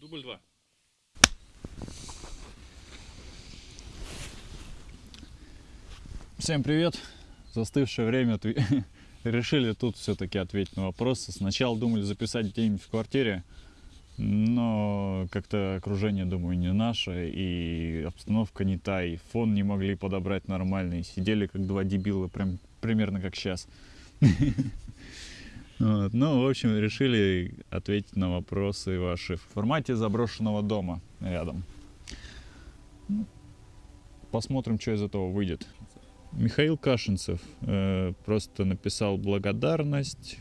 Дубль два. Всем привет! Застывшее время отве- решили тут все-таки ответить на вопросы. Сначала думали записать где-нибудь в квартире, но как-то окружение, думаю, не наше, и обстановка не та, и фон не могли подобрать нормальный. Сидели как два дебила, прям примерно как сейчас. Вот. Ну, в общем, решили ответить на вопросы ваши в формате заброшенного дома рядом. Ну, Посмотрим, что из этого выйдет. Михаил Кашинцев э, просто написал благодарность.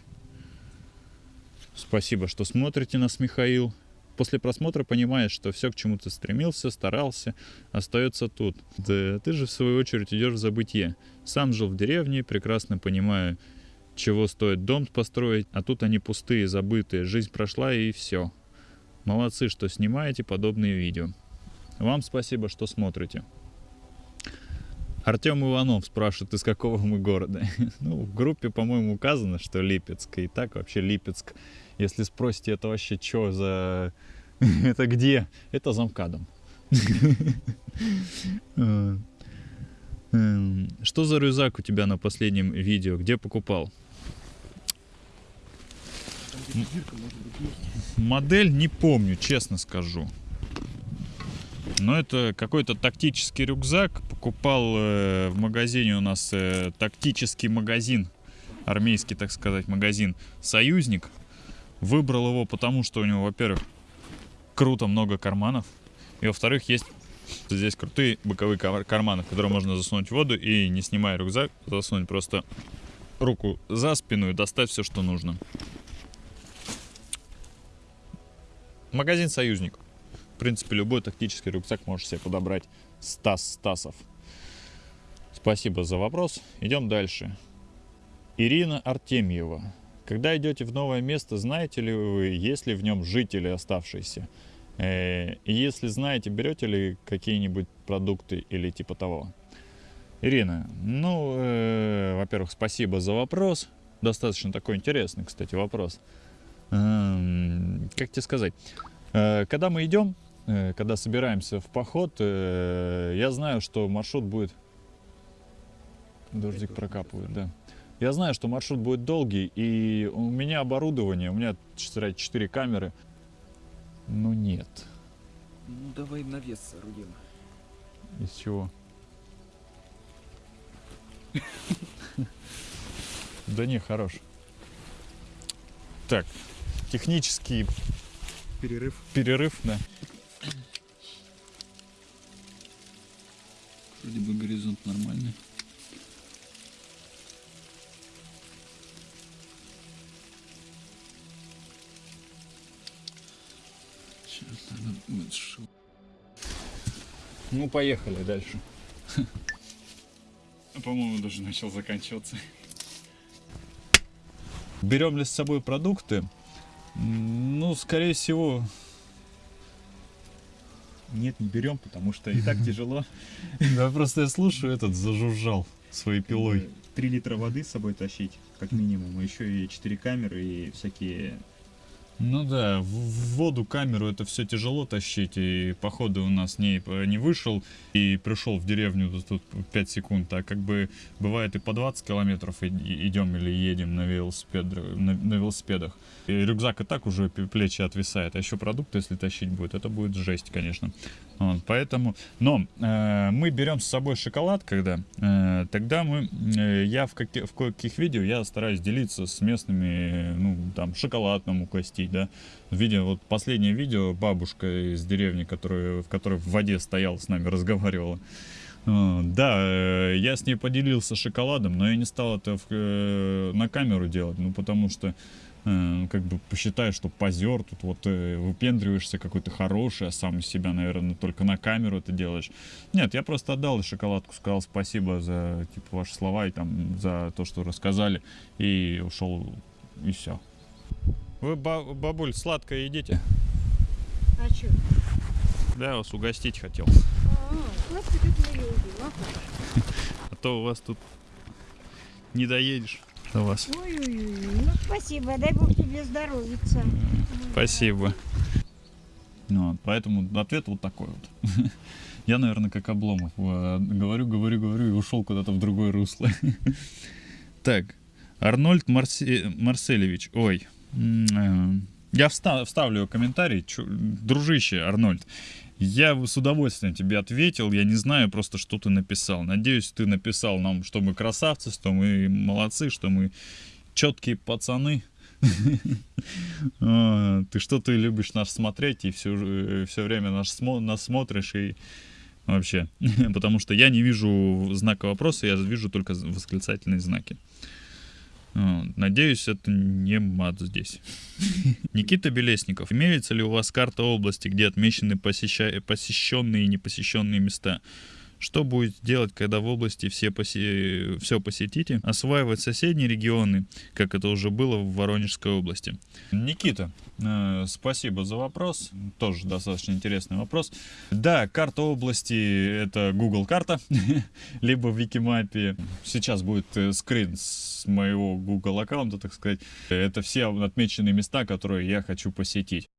Спасибо, что смотрите нас, Михаил. После просмотра понимаешь, что все, к чему ты стремился, старался, остается тут. Да, ты же, в свою очередь, идешь в забытье. Сам жил в деревне, прекрасно понимаю, чего стоит дом построить, а тут они пустые, забытые. Жизнь прошла и все. Молодцы, что снимаете подобные видео. Вам спасибо, что смотрите. Артем Иванов спрашивает, из какого мы города. Ну, в группе, по-моему, указано, что Липецк. И так вообще Липецк. Если спросите, это вообще что за... Это где? Это замкадом. Э, эм, Что за рюкзак у тебя на последнем видео? Где покупал? Модель не помню, честно скажу. Но это какой-то тактический рюкзак. Покупал э, в магазине у нас э, тактический магазин, армейский, так сказать, магазин «Союзник». Выбрал его потому, что у него, во-первых, круто много карманов. И, во-вторых, есть здесь крутые боковые кар- карманы, в которые можно засунуть воду и, не снимая рюкзак, засунуть просто руку за спину и достать все, что нужно. Магазин «Союзник». В принципе, любой тактический рюкзак можешь себе подобрать. Стас Стасов. Спасибо за вопрос. Идем дальше. Ирина Артемьева. Когда идете в новое место, знаете ли вы, есть ли в нем жители оставшиеся? Э, И если знаете, берете ли какие-нибудь продукты или типа того? Ирина, ну, э, во-первых, спасибо за вопрос. Достаточно такой интересный, кстати, вопрос. Как тебе сказать? Э, Когда мы идем, э, когда собираемся в поход, э, я знаю, что маршрут будет... Дождик прокапывает, да. Я знаю, что маршрут будет долгий, и у меня оборудование, у меня 4, 4 камеры. Ну нет. Ну давай навес соорудим. Из чего? Да не, хорош. Так, технический Перерыв. перерыв, да. Вроде бы горизонт нормальный. Сейчас надо будет шо- Ну, поехали дальше. По-моему, даже начал заканчиваться. Берем ли с собой продукты? Ну, скорее всего... Нет, не берем, потому что и так тяжело. Да, просто я слушаю, этот зажужжал своей пилой. 3 литра воды с собой тащить, как минимум, еще и 4 камеры и всякие... Ну да, в воду, камеру это все тяжело тащить, и походу у нас не, не вышел и пришел в деревню тут, тут 5 секунд, а как бы бывает и по 20 километров идем или едем на, велосипед, на, на велосипедах. И рюкзак и так уже плечи отвисает, а еще продукты, если тащить будет, это будет жесть, конечно. Вот, поэтому, но э, мы берем с собой шоколад, когда, э, тогда мы, э, я в, каки- в каких видео я стараюсь делиться с местными, ну, там, шоколад нам угостить, да. Видео, вот последнее видео, бабушка из деревни, которая, в которой в воде стояла, с нами разговаривала. Э, Да, э, я с ней поделился шоколадом, но я не стал это в, э, на камеру делать, ну, потому что э, как бы посчитаешь, что позер, тут вот э, выпендриваешься какой-то хороший, а сам из себя, наверное, только на камеру это делаешь. Нет, я просто отдал шоколадку, сказал спасибо за типа ваши слова и там за то, что рассказали, и ушел, и все. Вы, ба- бабуль, сладкое едите? А что? Да, вас угостить хотел. А, а как? А то у вас тут не доедешь до вас. Ой-ой-ой. Ну, спасибо. Дай Бог тебе здоровиться. Спасибо. Вот, поэтому ответ вот такой вот. Я, наверное, как Обломов. э, Говорю, говорю, говорю и ушел куда-то в другое русло. Так, Арнольд Марсе- Марселевич. Ой. э, Я вста- вставлю комментарий. Чу- Дружище, Арнольд. Я с удовольствием тебе ответил. Я не знаю просто, что ты написал. Надеюсь, ты написал нам, что мы красавцы, что мы молодцы, что мы четкие пацаны. А, Ты что ты любишь нас смотреть и все, все время нас, нас смотришь и вообще. Потому что я не вижу знака вопроса, я вижу только восклицательные знаки. А, Надеюсь, это не мат здесь. Никита Белесников. Имеется ли у вас карта области, где отмечены посеща- посещенные и непосещенные места? Что будет делать, когда в области все, посе... все посетите? Осваивать соседние регионы, как это уже было в Воронежской области. Никита, э, спасибо за вопрос. Тоже достаточно интересный вопрос. Да, карта области — это Google карта, либо в Викимапе. Сейчас будет э, скрин с моего Google аккаунта, так сказать. Это все отмеченные места, которые я хочу посетить.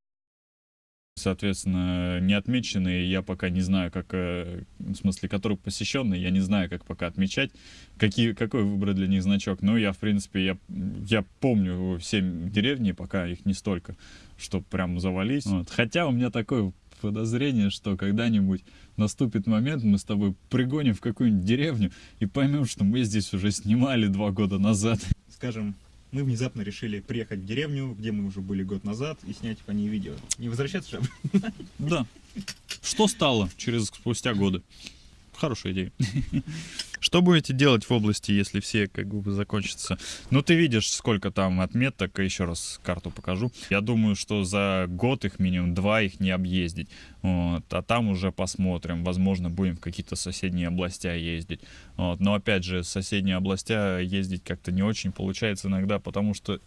Соответственно, не отмеченные я пока не знаю, как, э, в смысле, которые посещенные, я не знаю, как пока отмечать, какие, какой выбрать для них значок. Но я, в принципе, я, я помню все деревни, пока их не столько, чтобы прям завались. Вот. Хотя у меня такое подозрение, что когда-нибудь наступит момент, мы с тобой пригоним в какую-нибудь деревню и поймем, что мы здесь уже снимали два года назад. Скажем, мы внезапно решили приехать в деревню, где мы уже были год назад, и снять по ней видео. Не возвращаться же? Да. Что стало через спустя годы? Хорошая идея. Что будете делать в области, если все как бы закончатся? Ну, ты видишь, сколько там отметок. Еще раз карту покажу. Я думаю, что за год их минимум два их не объездить. Вот. А там уже посмотрим. Возможно, будем в какие-то соседние областя ездить. Вот. Но опять же, соседние областя ездить как-то не очень получается иногда, потому что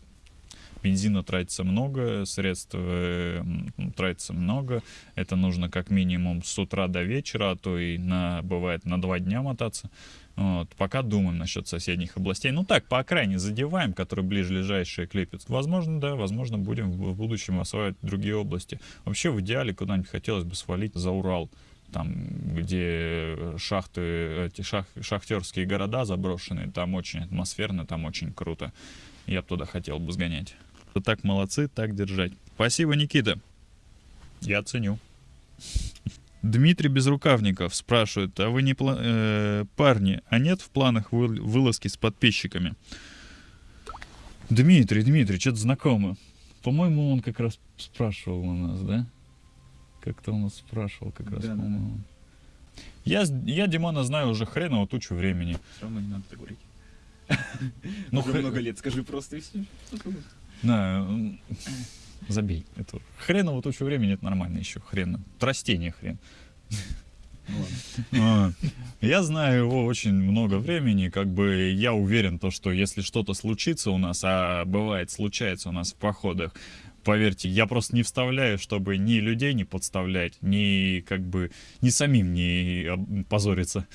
бензина тратится много, средств э, тратится много. Это нужно как минимум с утра до вечера, а то и на, бывает на два дня мотаться. Вот. Пока думаем насчет соседних областей. Ну так, по окраине задеваем, которые ближайшие к Липецку. Возможно, да, возможно, будем в будущем осваивать другие области. Вообще, в идеале, куда-нибудь хотелось бы свалить за Урал. Там, где шахты, эти шах, шахтерские города заброшенные, там очень атмосферно, там очень круто. Я бы туда хотел бы сгонять. Так молодцы, так держать. Спасибо, Никита. Я ценю. Дмитрий Безрукавников спрашивает, а вы не пла- э, парни, а нет в планах вы- вылазки с подписчиками? Дмитрий, Дмитрий, что-то знакомо. По-моему, он как раз спрашивал у нас, да? Как-то он нас спрашивал как раз, Да, по-моему. Я, я Димона знаю уже хреново тучу времени. Все равно не надо так говорить. Ну, много лет, скажи просто и все. Да, м, забей. Это хреново тучу времени, это нормально еще. Хрен. Растение хрен. Ну. А, Я знаю его очень много времени, как бы я уверен, то, что если что-то случится у нас, а бывает случается у нас в походах, поверьте, я просто не вставляю, чтобы ни людей не подставлять, ни как бы ни самим не позориться.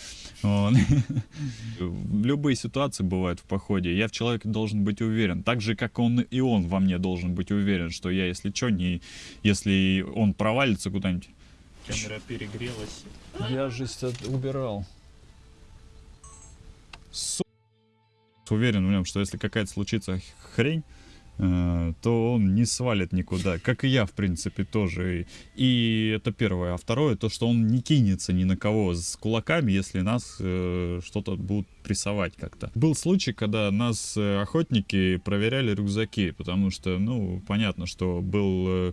Вот. Любые ситуации бывают в походе. Я в человеке должен быть уверен, так же как он и он во мне должен быть уверен, что я, если что, не, если он провалится куда-нибудь, Камера перегрелась. я же убирал. Уверен в нем, что если какая-то случится хрень, то он не свалит никуда. Как и я, в принципе, тоже. И, и это первое. А второе, то, что он не кинется ни на кого с кулаками, если нас э, что-то будут прессовать как-то. Был случай, когда нас э, охотники проверяли рюкзаки, потому что, ну, понятно, что был... э,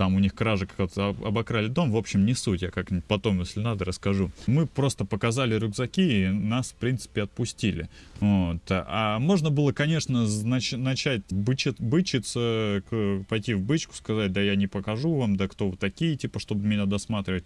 там у них кража как-то об- обокрали дом. В общем, не суть, я как-нибудь потом, если надо, расскажу. Мы просто показали рюкзаки, и нас, в принципе, отпустили. Вот. А можно было, конечно, знач- начать бычи- бычиться, пойти в бычку, сказать, да я не покажу вам, да кто вы такие, типа, чтобы меня досматривать.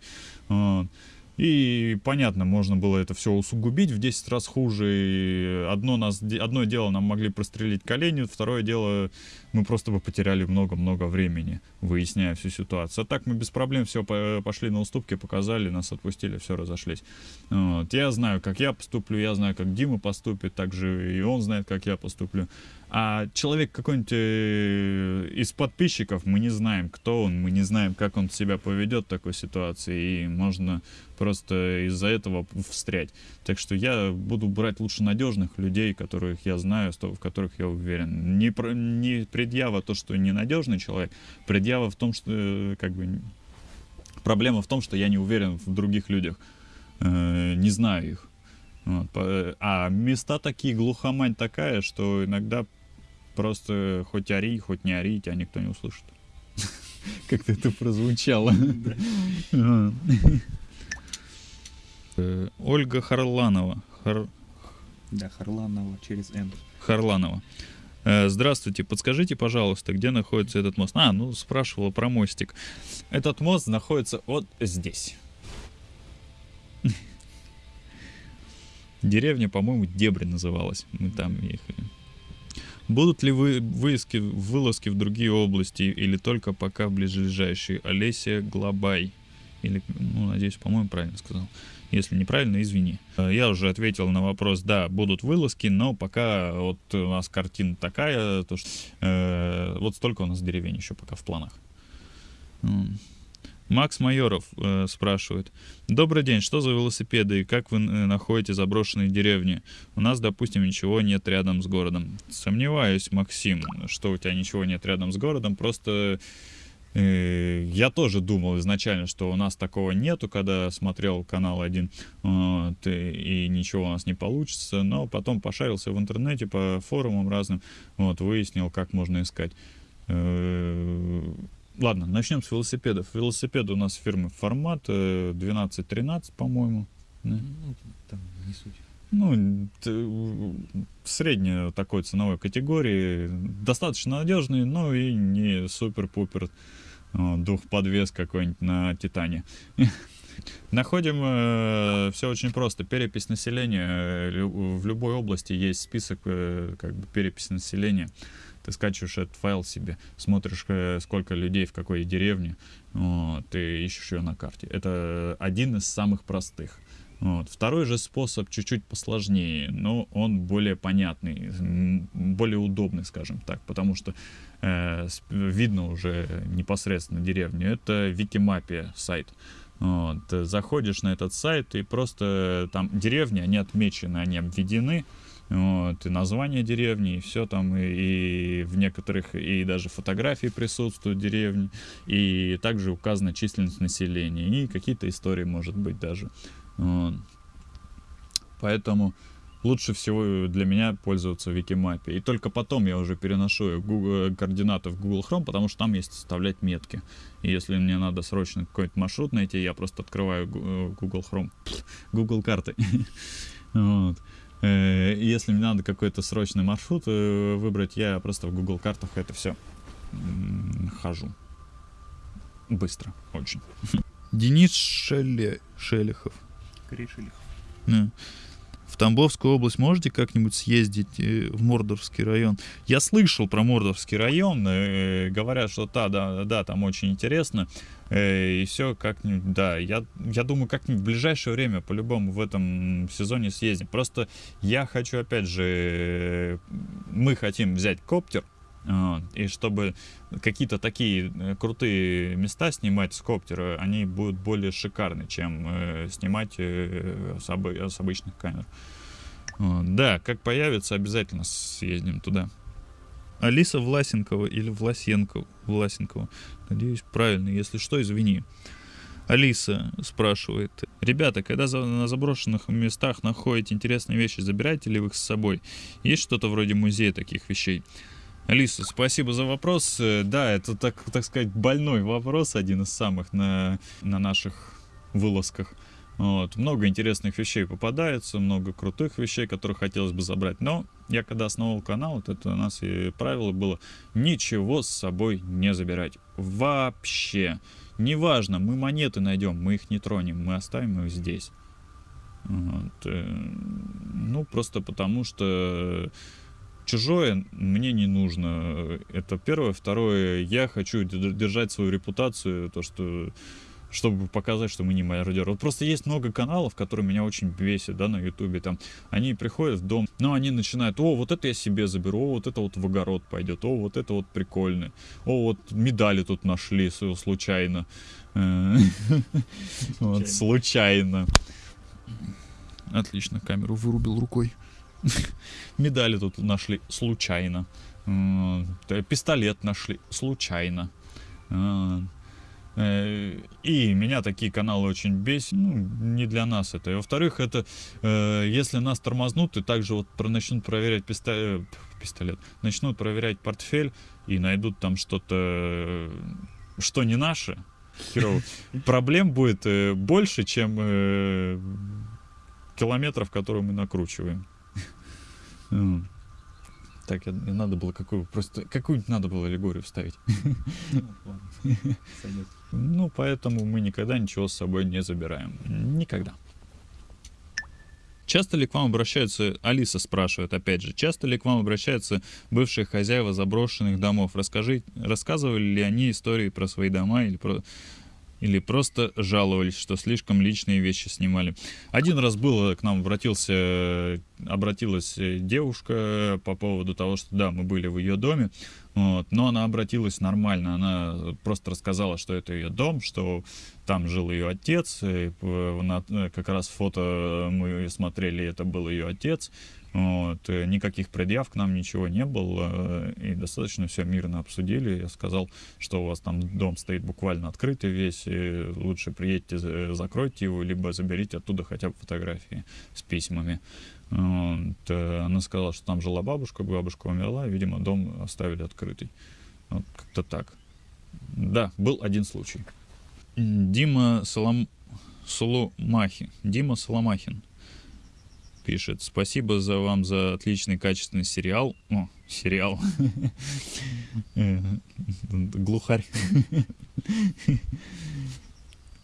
Вот. И понятно, можно было это все усугубить в 10 раз хуже. И одно, нас, одно дело нам могли прострелить колени, второе дело мы просто бы потеряли много-много времени, выясняя всю ситуацию. А так мы без проблем все пошли на уступки, показали, нас отпустили, все разошлись. Вот. Я знаю, как я поступлю, я знаю, как Дима поступит, также и он знает, как я поступлю. А человек какой-нибудь э, из подписчиков, мы не знаем, кто он, мы не знаем, как он себя поведет в такой ситуации, и можно просто из-за этого встрять. Так что я буду брать лучше надежных людей, которых я знаю, в которых я уверен. Не, про- не предъява то, что ненадежный человек, предъява в том, что э, как бы проблема в том, что я не уверен в других людях, Э, не знаю их. Вот, а места такие, глухомань такая, что иногда просто хоть ори, хоть не ори, тебя никто не услышит. Как-то это прозвучало. Э, Ольга Харланова. Хар- Да, Харланова через Н. Харланова. Э, Здравствуйте, подскажите, пожалуйста, где находится этот мост? А, ну, спрашивала про мостик. Этот мост находится вот здесь. Деревня, по-моему, Дебри называлась. Мы там ехали. Будут ли вы выезки, вылазки в другие области или только пока в ближайшие? Олеся Глобай. Или, ну, надеюсь, по-моему, правильно сказал. Если неправильно, извини. Э, Я уже ответил на вопрос, да, будут вылазки, но пока вот у нас картина такая, то что э, вот столько у нас деревень еще пока в планах. Макс Майоров э, спрашивает. Добрый день, что за велосипеды и как вы э, находите заброшенные деревни? У нас, допустим, ничего нет рядом с городом. Сомневаюсь, Максим, что у тебя ничего нет рядом с городом, просто э, я тоже думал изначально, что у нас такого нету, когда смотрел канал один, вот, и, и ничего у нас не получится, но потом пошарился в интернете по форумам разным, вот, выяснил, как можно искать. Э, Ладно, начнем с велосипедов. Велосипеды у нас фирмы формат э, 12-13, по-моему. Да. Ну, там не суть. Ну, средней такой ценовой категории. Достаточно надежный, но и не супер-пупер э, двухподвес какой-нибудь на Титане. Находим все очень просто. Перепись населения. э, В любой области есть список э, как бы переписи населения. Ты скачиваешь этот файл себе, смотришь, э, сколько людей в какой деревне, вот, ты ищешь ее на карте. Это один из самых простых. Вот. Второй же способ чуть-чуть посложнее, но он более понятный, более удобный, скажем так, потому что э, видно уже непосредственно деревню. Это Викимапия сайт. Вот. Заходишь на этот сайт и просто там деревни, они отмечены, они обведены, вот, и название деревни, и все там, и, и в некоторых, и даже фотографии присутствуют деревни, и также указана численность населения, и какие-то истории, может быть, даже. Вот. Поэтому лучше всего для меня пользоваться Викимапе. И только потом я уже переношу Google, координаты в Google Chrome, потому что там есть вставлять метки. И если мне надо срочно какой-то маршрут найти, я просто открываю э, Google Chrome, Google карты. Вот. Э, Если мне надо какой-то срочный маршрут э, выбрать, я просто в Google картах это все хожу. Быстро, очень. Денис Шеле... Шелехов. Корешилих. Да. В Тамбовскую область можете как-нибудь съездить э, в Мордорский район? Я слышал про Мордорский район, говорят, что да, да, да, там очень интересно. Э, и все как-нибудь, да, я, я думаю, как-нибудь в ближайшее время по-любому в этом сезоне съездим. Просто я хочу, опять же, мы хотим взять коптер, и чтобы какие-то такие э, крутые места снимать с коптера, они будут более шикарны, чем э, снимать с, обы- с обычных камер. Да, как появится, обязательно съездим туда. Алиса Власенкова или Власенкова, Власенкова. Надеюсь, правильно. Если что, извини. Алиса спрашивает. Ребята, когда на заброшенных местах находите интересные вещи, забираете ли вы их с собой? Есть что-то вроде музея таких вещей? Алиса, спасибо за вопрос. Э, Да, это, так, так сказать, больной вопрос, один из самых на, на наших вылазках. Вот. Много интересных вещей попадается, много крутых вещей, которые хотелось бы забрать. Но я когда основал канал, вот это у нас и правило было ничего с собой не забирать. Вообще. Неважно, мы монеты найдем, мы их не тронем, мы оставим их здесь. Вот. э, Ну, просто потому что чужое мне не нужно. Это первое. Второе, я хочу держать свою репутацию, то, что чтобы показать, что мы не мародеры. Вот просто есть много каналов, которые меня очень бесят, да, на ютубе, там, они приходят в дом, но они начинают, о, вот это я себе заберу, о, вот это вот в огород пойдет, о, вот это вот прикольно, о, вот медали тут нашли случайно, Э, вот, случайно. Отлично, камеру вырубил рукой. Медали тут нашли случайно. Т- Пистолет нашли случайно. Э, И меня такие каналы очень бесят. Ну, не для нас это. И во-вторых, это э, если нас тормознут и также вот про- начнут проверять пистолет, пистолет, начнут проверять портфель и найдут там что-то, э, что не наше, херово, проблем будет э, больше, чем э, километров, которые мы накручиваем. Так, мне надо было какую просто какую-нибудь надо было аллегорию вставить. Ну. Ну, поэтому мы никогда ничего с собой не забираем. Никогда. Часто ли к вам обращаются, Алиса спрашивает опять же, часто ли к вам обращаются бывшие хозяева заброшенных домов? Расскажи, рассказывали ли они истории про свои дома или, про, или просто жаловались, что слишком личные вещи снимали? Один раз было, к нам обратился, обратилась э, девушка по поводу того, что да, мы были в ее доме, вот, но она обратилась нормально, она просто рассказала, что это ее дом, что там жил ее отец, и п- на- э, как раз фото мы смотрели, это был ее отец, вот, э, никаких предъяв к нам ничего не было, э, и достаточно все мирно обсудили. Я сказал, что у вас там дом стоит буквально открытый весь, и лучше приедьте, за- закройте его, либо заберите оттуда хотя бы фотографии с письмами. Вот, э, Она сказала, что там жила бабушка, бабушка умерла, видимо, дом оставили открытый. Вот как-то так. Да, был один случай. Дима Солом... Дима Соломахин пишет. Спасибо за вам за отличный качественный сериал. О, сериал. Глухарь.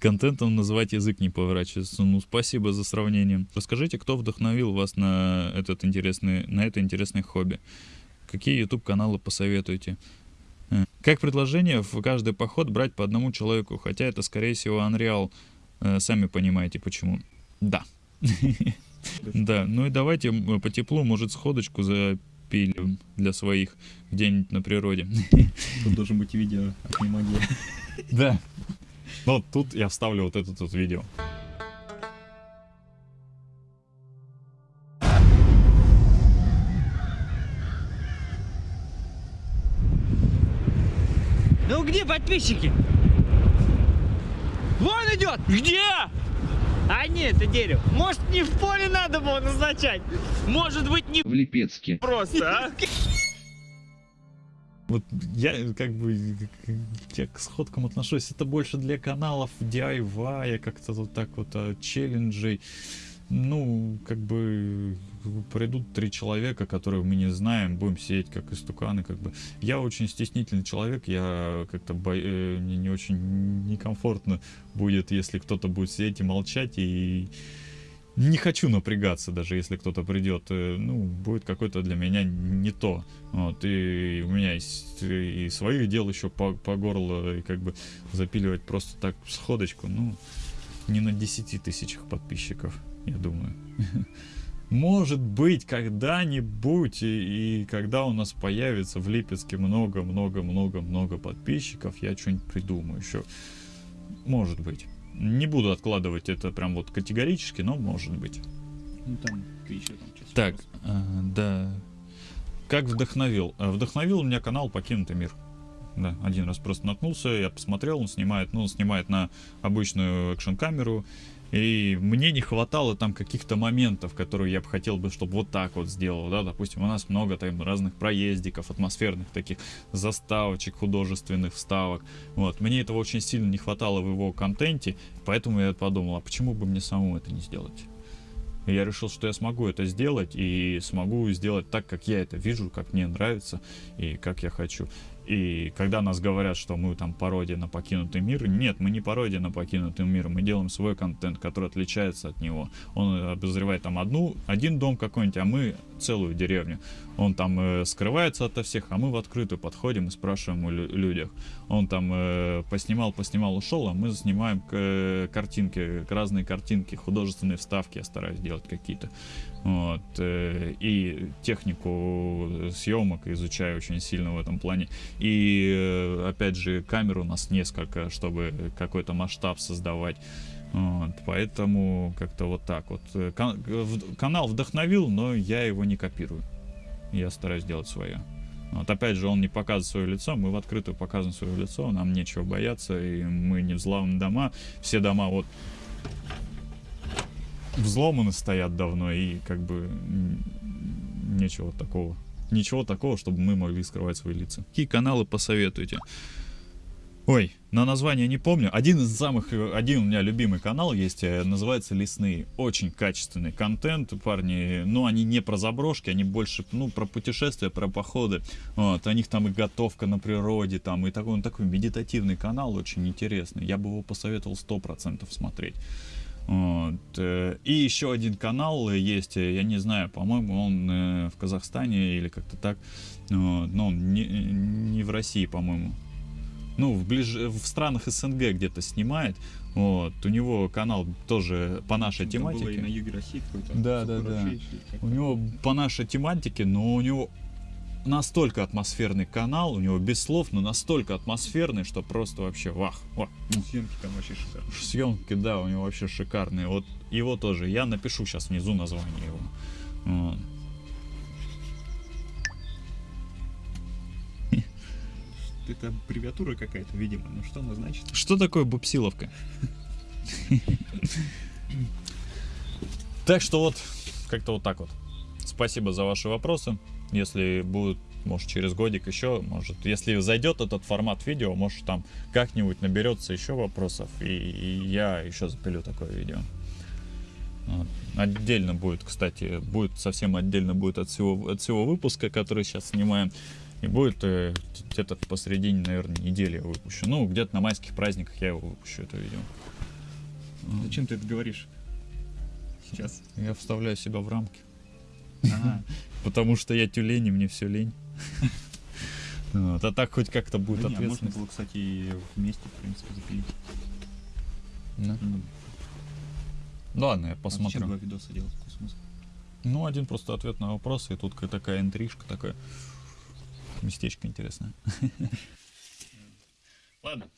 Контентом называть язык не поворачивается. Ну, спасибо за сравнение. Расскажите, кто вдохновил вас на, этот интересный, на это интересное хобби? Какие YouTube-каналы посоветуете? Как предложение в каждый поход брать по одному человеку, хотя это, скорее всего, Unreal. Э, Сами понимаете, почему. Да. Да, ну и давайте по теплу, может, сходочку запилим для своих где-нибудь на природе. Тут должен быть видео от Немагии. Да. Вот тут я вставлю вот это тут видео. Ну где подписчики? Вон идет! Где? А нет, это дерево. Может, не в поле надо было назначать? Может быть, не в Липецке. просто, а? Вот я как бы я к сходкам отношусь, это больше для каналов DIY, как-то вот так вот а, челленджей. Ну, как бы придут три человека, которые мы не знаем, будем сидеть как истуканы, как бы. Я очень стеснительный человек, я как-то бо- э, мне не очень некомфортно будет, если кто-то будет сидеть и молчать, и не хочу напрягаться, даже если кто-то придет. э, Ну, будет какой-то для меня не то. Вот, и у меня есть и своих дел еще по, по горло, и как бы запиливать просто так сходочку, ну, не на 10 тысячах подписчиков, я думаю. Может быть, когда-нибудь, и, и когда у нас появится в Липецке много-много-много-много подписчиков, я что-нибудь придумаю еще. Может быть. Не буду откладывать это прям вот категорически, но может быть. Ну там ты еще там Так, а, да. Как вдохновил? А, Вдохновил у меня канал «Покинутый мир». Да, один раз просто наткнулся, я посмотрел, он снимает, ну, он снимает на обычную экшн-камеру, и мне не хватало там каких-то моментов, которые я бы хотел бы, чтобы вот так вот сделал, да, допустим, у нас много там разных проездиков, атмосферных таких заставочек, художественных вставок, вот, мне этого очень сильно не хватало в его контенте, поэтому я подумал, а почему бы мне самому это не сделать? И я решил, что я смогу это сделать и смогу сделать так, как я это вижу, как мне нравится и как я хочу. И когда нас говорят, что мы там пародия на покинутый мир, нет, мы не пародия на покинутый мир, мы делаем свой контент, который отличается от него. Он обозревает там одну, один дом какой-нибудь, а мы целую деревню. Он там э, скрывается ото всех, а мы в открытую подходим и спрашиваем у лю- людях. Он там э, поснимал, поснимал, ушел, а мы снимаем э, картинки, разные картинки, художественные вставки я стараюсь делать какие-то. Вот, э, и технику съемок изучаю очень сильно в этом плане. И э, опять же, камер у нас несколько, чтобы какой-то масштаб создавать. Вот, поэтому как-то вот так вот. Э, кан- в- канал вдохновил, но я его не копирую. Я стараюсь делать свое. Вот опять же, он не показывает свое лицо, мы в открытую показываем свое лицо, нам нечего бояться, и мы не взламываем дома. Все дома вот взломаны стоят давно, и как бы нечего такого. Ничего такого, чтобы мы могли скрывать свои лица. Какие каналы посоветуете? Ой, на название не помню. Один из самых, один у меня любимый канал есть, э, называется Лесные. Очень качественный контент, парни. Но они не про заброшки, они больше, ну, про путешествия, про походы. Вот, у них там и готовка на природе, там, и такой, он такой медитативный канал, очень интересный. Я бы его посоветовал 100% смотреть. Вот. э, И еще один канал есть, э, я не знаю, по-моему, он в Казахстане или как-то так, но он не, не в России, по-моему. Ну, в, ближ... в странах СНГ где-то снимает. Вот. У него канал тоже по нашей Там было и тематике. на юге России какой-то. Да, да, да. У него по нашей тематике, но у него настолько атмосферный канал, у него без слов, но настолько атмосферный, что просто вообще вах, вах. Ну, съемки там вообще шикарные. Съемки, да, у него вообще шикарные. Вот его тоже. Я напишу сейчас внизу название его. Вот. Это аббревиатура какая-то, видимо. Ну что она значит? Что такое бупсиловка? Так что вот, как-то вот так вот. Спасибо за ваши вопросы. Если будут, может, через годик еще, может, если зайдет этот формат видео, может, там как-нибудь наберется еще вопросов, и, и я еще запилю такое видео. Отдельно будет, кстати, будет совсем отдельно будет от всего, от всего выпуска, который сейчас снимаем. И будет э, где-то посередине, наверное, недели я выпущу. Ну, где-то на майских праздниках я его выпущу, это видео. Зачем ты это говоришь? Сейчас. Я вставляю себя в рамки. Ага. Потому что я тюлень, и мне все лень. Вот, а так хоть как-то будет Да а можно было, кстати, вместе, в принципе, запилить. Да. Ну, Ладно, я а зачем посмотрю. два видоса делать? Какой смысл? Ну, один просто ответ на вопрос, и тут такая интрижка, такое местечко интересное. Ладно,